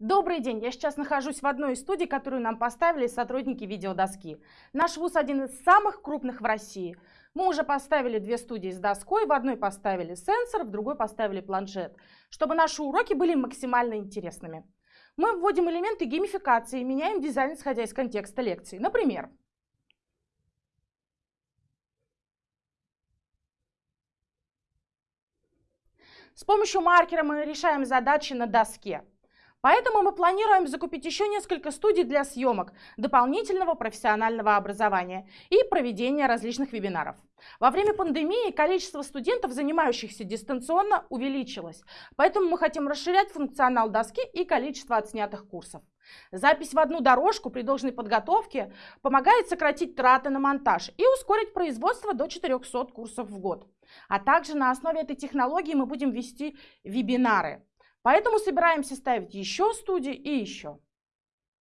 Добрый день! Я сейчас нахожусь в одной из студий, которую нам поставили сотрудники видеодоски. Наш вуз один из самых крупных в России. Мы уже поставили две студии с доской, в одной поставили сенсор, в другой поставили планшет, чтобы наши уроки были максимально интересными. Мы вводим элементы геймификации и меняем дизайн, исходя из контекста лекции. Например, С помощью маркера мы решаем задачи на доске. Поэтому мы планируем закупить еще несколько студий для съемок, дополнительного профессионального образования и проведения различных вебинаров. Во время пандемии количество студентов, занимающихся дистанционно, увеличилось, поэтому мы хотим расширять функционал доски и количество отснятых курсов. Запись в одну дорожку при должной подготовке помогает сократить траты на монтаж и ускорить производство до 400 курсов в год. А также на основе этой технологии мы будем вести вебинары. Поэтому собираемся ставить еще студии и еще.